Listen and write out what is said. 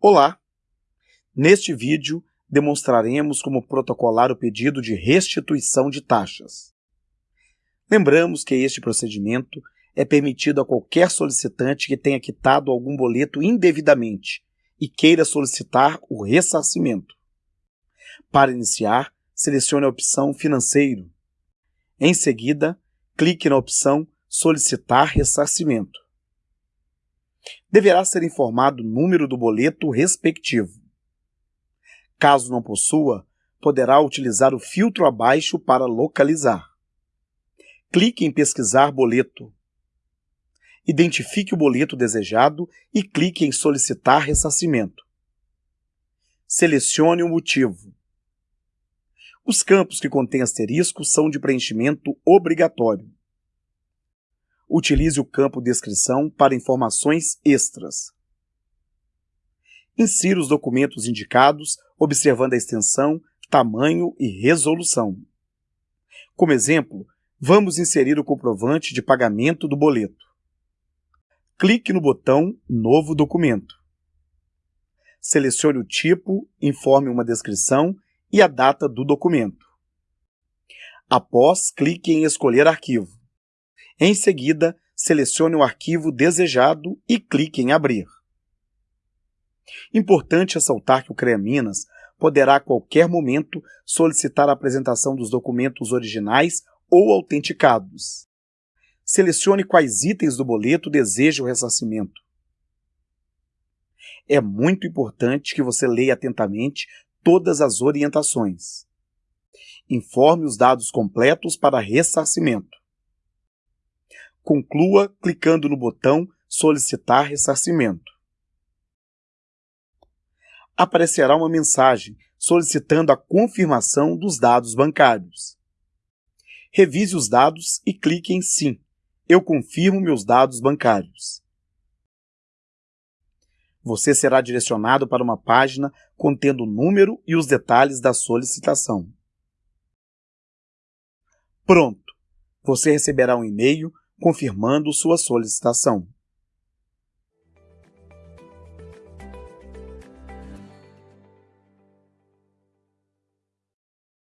Olá! Neste vídeo, demonstraremos como protocolar o pedido de restituição de taxas. Lembramos que este procedimento é permitido a qualquer solicitante que tenha quitado algum boleto indevidamente e queira solicitar o ressarcimento. Para iniciar, selecione a opção Financeiro. Em seguida, clique na opção Solicitar ressarcimento deverá ser informado o número do boleto respectivo. Caso não possua, poderá utilizar o filtro abaixo para localizar. Clique em Pesquisar boleto. Identifique o boleto desejado e clique em Solicitar ressarcimento. Selecione o motivo. Os campos que contêm asterisco são de preenchimento obrigatório utilize o campo Descrição para informações extras. Insira os documentos indicados, observando a extensão, tamanho e resolução. Como exemplo, vamos inserir o comprovante de pagamento do boleto. Clique no botão Novo documento. Selecione o tipo, informe uma descrição e a data do documento. Após, clique em Escolher arquivo. Em seguida, selecione o arquivo desejado e clique em Abrir. Importante ressaltar que o CREA Minas poderá a qualquer momento solicitar a apresentação dos documentos originais ou autenticados. Selecione quais itens do boleto deseja o ressarcimento. É muito importante que você leia atentamente todas as orientações. Informe os dados completos para ressarcimento. Conclua clicando no botão Solicitar ressarcimento. Aparecerá uma mensagem solicitando a confirmação dos dados bancários. Revise os dados e clique em Sim. Eu confirmo meus dados bancários. Você será direcionado para uma página contendo o número e os detalhes da solicitação. Pronto! Você receberá um e-mail confirmando sua solicitação.